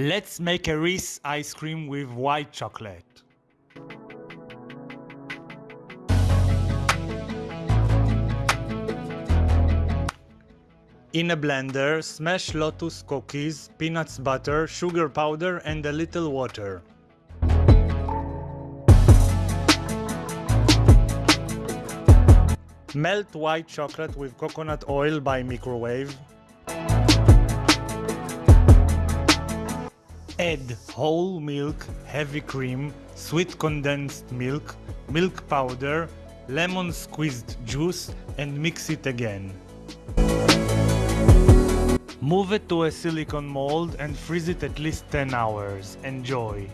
Let's make a Reese ice cream with white chocolate. In a blender, smash lotus cookies, peanuts butter, sugar powder and a little water. Melt white chocolate with coconut oil by microwave. Add whole milk, heavy cream, sweet condensed milk, milk powder, lemon squeezed juice and mix it again. Move it to a silicone mold and freeze it at least 10 hours. Enjoy!